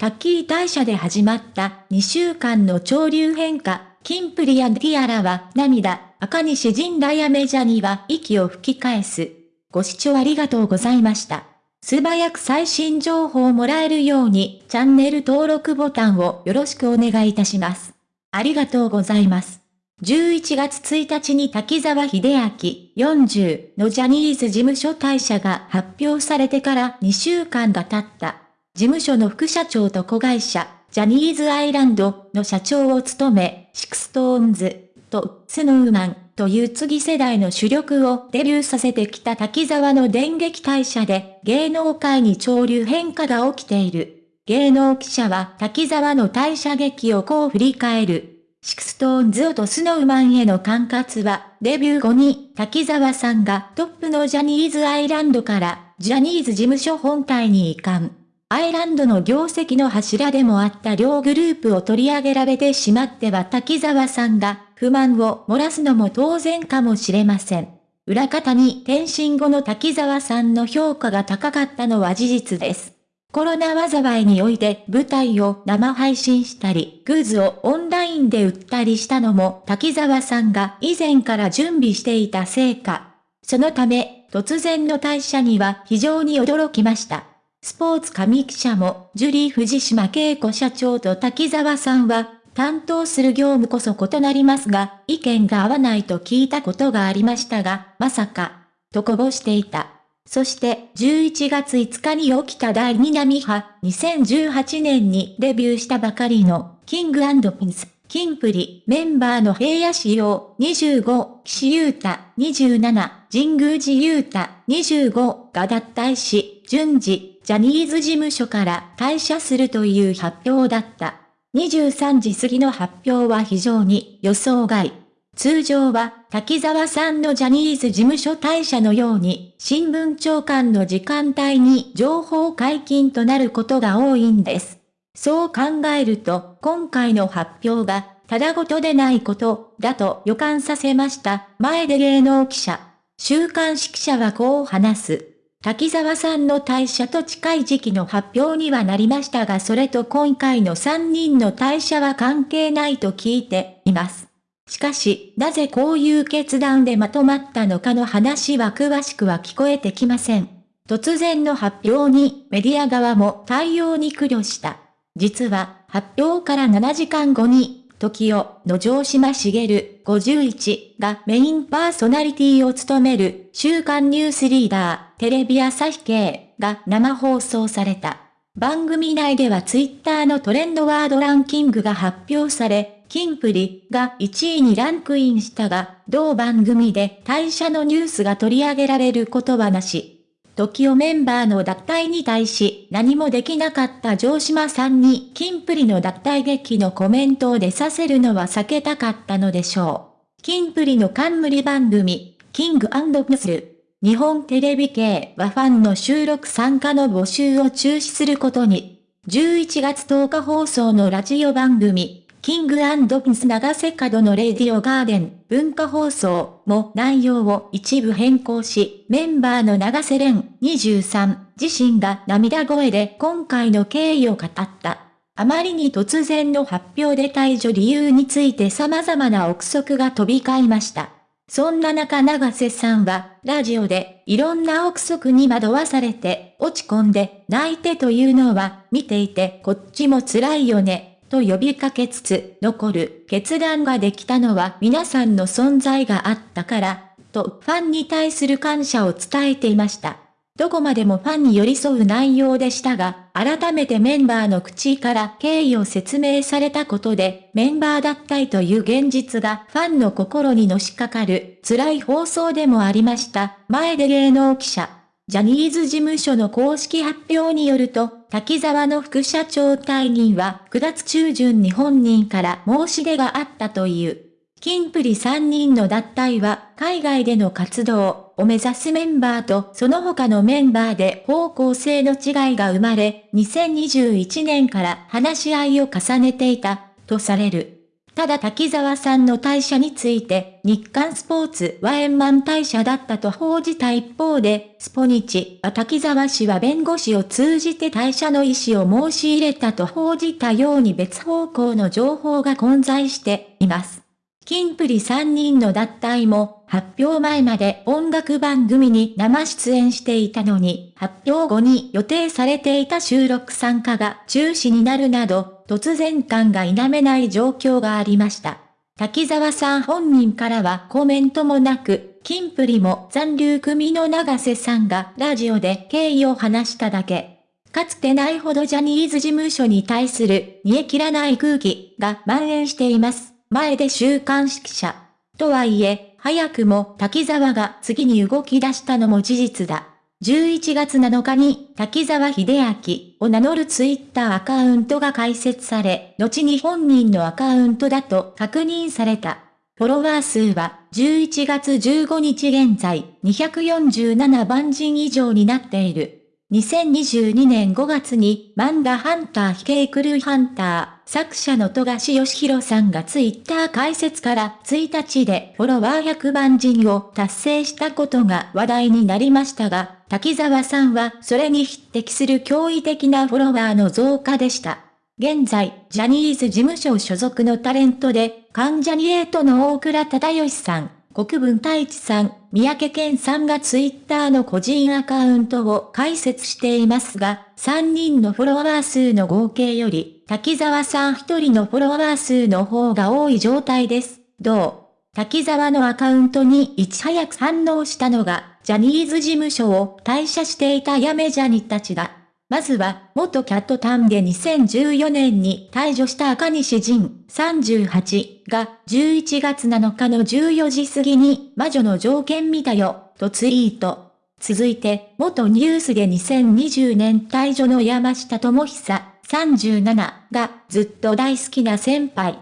タッキー退社で始まった2週間の潮流変化、キンプリファンティアラは涙、赤西仁らヤメジャニは息を吹き返す。ご視聴ありがとうございました。素早く最新情報をもらえるようにチャンネル登録ボタンをよろしくお願いいたします。ありがとうございます。11月1日に滝沢秀明40のジャニーズ事務所退社が発表されてから2週間が経った。事務所の副社長と子会社、ジャニーズアイランドの社長を務め、シクストーンズとスノーマンという次世代の主力をデビューさせてきた滝沢の電撃退社で芸能界に潮流変化が起きている。芸能記者は滝沢の退社劇をこう振り返る。シクストーンズとスノーマンへの管轄は、デビュー後に滝沢さんがトップのジャニーズアイランドからジャニーズ事務所本体に移管。アイランドの業績の柱でもあった両グループを取り上げられてしまっては滝沢さんが不満を漏らすのも当然かもしれません。裏方に転身後の滝沢さんの評価が高かったのは事実です。コロナ災いにおいて舞台を生配信したり、グッズをオンラインで売ったりしたのも滝沢さんが以前から準備していた成果。そのため、突然の退社には非常に驚きました。スポーツ紙記者も、ジュリー藤島恵子社長と滝沢さんは、担当する業務こそ異なりますが、意見が合わないと聞いたことがありましたが、まさか、とこぼしていた。そして11月5日に起きた第2波派、2018年にデビューしたばかりのキングピンス、キンプリ、メンバーの平野仕様25、岸優太27、神宮寺優太25が脱退し、順次、ジャニーズ事務所から退社するという発表だった。23時過ぎの発表は非常に予想外。通常は、滝沢さんのジャニーズ事務所退社のように、新聞長官の時間帯に情報解禁となることが多いんです。そう考えると、今回の発表が、ただごとでないことだと予感させました。前で芸能記者。週刊誌記者はこう話す。滝沢さんの退社と近い時期の発表にはなりましたがそれと今回の3人の退社は関係ないと聞いています。しかし、なぜこういう決断でまとまったのかの話は詳しくは聞こえてきません。突然の発表にメディア側も対応に苦慮した。実は、発表から7時間後に、時代の城島茂51がメインパーソナリティを務める週刊ニュースリーダーテレビ朝日系が生放送された。番組内ではツイッターのトレンドワードランキングが発表され、キンプリが1位にランクインしたが、同番組で退社のニュースが取り上げられることはなし。TOKIOメンバーの脱退に対し何もできなかった城島さんにキンプリの脱退劇のコメントを出させるのは避けたかったのでしょう。キンプリの冠番組、 King & Princeる。日本テレビ系はファンの収録参加の募集を中止することに。11月10日放送のラジオ番組、 King & Prince永瀬廉のレディオガーデン文化放送も内容を一部変更し、メンバーの永瀬廉23自身が涙声で今回の経緯を語った。あまりに突然の発表で退場理由について様々な憶測が飛び交いました。そんな中長瀬さんは、ラジオで、いろんな憶測に惑わされて、落ち込んで、泣いてというのは、見ていてこっちも辛いよね、と呼びかけつつ、残る決断ができたのは皆さんの存在があったから、とファンに対する感謝を伝えていました。どこまでもファンに寄り添う内容でしたが、改めてメンバーの口から経緯を説明されたことで、メンバー脱退という現実がファンの心にのしかかる辛い放送でもありました。前で芸能記者。ジャニーズ事務所の公式発表によると、滝沢の副社長退任は9月中旬に本人から申し出があったという。キンプリ3人の脱退は海外での活動を目指すメンバーとその他のメンバーで方向性の違いが生まれ、2021年から話し合いを重ねていたとされる。ただ滝沢さんの退社について、日刊スポーツは円満退社だったと報じた一方で、スポニチは滝沢氏は弁護士を通じて退社の意思を申し入れたと報じたように別方向の情報が混在しています。キンプリ3人の脱退も、発表前まで音楽番組に生出演していたのに、発表後に予定されていた収録参加が中止になるなど、突然感が否めない状況がありました。滝沢さん本人からはコメントもなく、キンプリも残留組の長瀬さんがラジオで経緯を話しただけ。かつてないほどジャニーズ事務所に対する煮え切らない空気が蔓延しています。前で週刊誌記者。とはいえ、早くも滝沢が次に動き出したのも事実だ。11月7日に滝沢秀明を名乗るツイッターアカウントが開設され、後に本人のアカウントだと確認された。フォロワー数は11月15日現在247万人以上になっている。2022年5月に漫画ハンター非系クルーハンター作者の富樫義弘さんがツイッター開設から1日でフォロワー100万人を達成したことが話題になりましたが、滝沢さんはそれに匹敵する驚異的なフォロワーの増加でした。現在、ジャニーズ事務所所属のタレントで、関ジャニエイトの大倉忠義さん、国分太一さん、三宅健さんがツイッターの個人アカウントを開設していますが、3人のフォロワー数の合計より、滝沢さん1人のフォロワー数の方が多い状態です。どう？滝沢のアカウントにいち早く反応したのが、ジャニーズ事務所を退社していたやめジャニたちだ。まずは、元キャットタンで2014年に退場した赤西仁38が11月7日の14時過ぎに魔女の条件見たよ、とツイート。続いて、元ニュースで2020年退場の山下智久37がずっと大好きな先輩。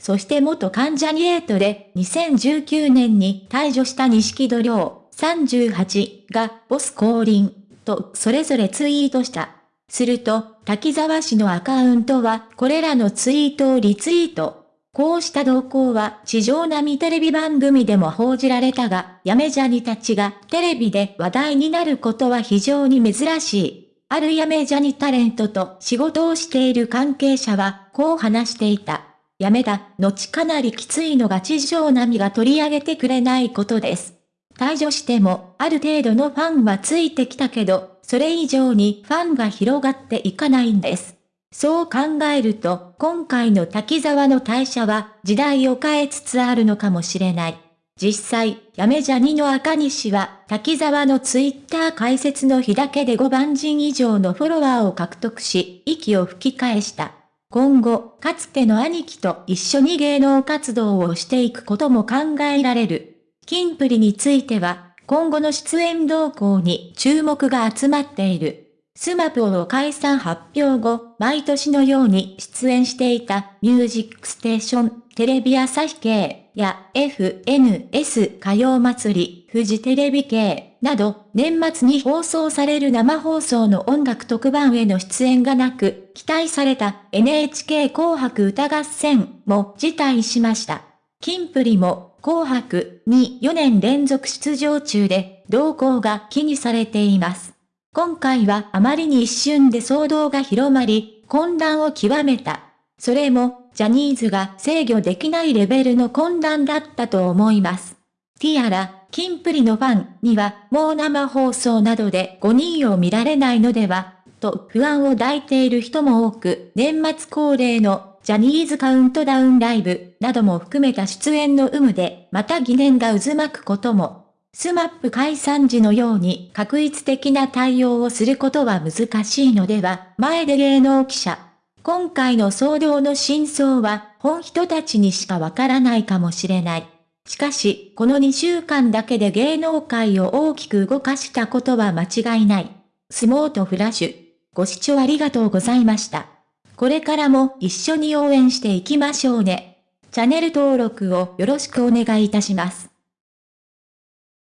そして元関ジャニエイトで2019年に退場した錦戸亮38がボス降臨。とそれぞれツイートした。すると、滝沢氏のアカウントはこれらのツイートをリツイート。こうした動向は地上並みテレビ番組でも報じられたが、やめジャニたちがテレビで話題になることは非常に珍しい。あるやめジャニタレントと仕事をしている関係者はこう話していた。やめだ、後かなりきついのが地上並みが取り上げてくれないことです。退場しても、ある程度のファンはついてきたけど、それ以上にファンが広がっていかないんです。そう考えると、今回の滝沢の退社は時代を変えつつあるのかもしれない。実際、やめジャニの赤西は、滝沢のツイッター解説の日だけで5万人以上のフォロワーを獲得し、息を吹き返した。今後、かつての兄貴と一緒に芸能活動をしていくことも考えられる。キンプリについては、今後の出演動向に注目が集まっている。スマプを解散発表後、毎年のように出演していたミュージックステーション、テレビ朝日系や FNS 歌謡祭り、フジテレビ系など、年末に放送される生放送の音楽特番への出演がなく、期待された NHK 紅白歌合戦も辞退しました。キンプリも紅白に4年連続出場中で動向が気にされています。今回はあまりに一瞬で騒動が広まり、混乱を極めた。それも、ジャニーズが制御できないレベルの混乱だったと思います。ティアラ、キンプリのファンにはもう生放送などで5人を見られないのでは、と不安を抱いている人も多く、年末恒例のジャニーズカウントダウンライブなども含めた出演の有無で、また疑念が渦巻くことも。スマップ解散時のように画一的な対応をすることは難しいのでは、前出芸能記者。今回の騒動の真相は、本人たちにしかわからないかもしれない。しかし、この2週間だけで芸能界を大きく動かしたことは間違いない。相撲とフラッシュ。ご視聴ありがとうございました。これからも一緒に応援していきましょうね。チャンネル登録をよろしくお願いいたします。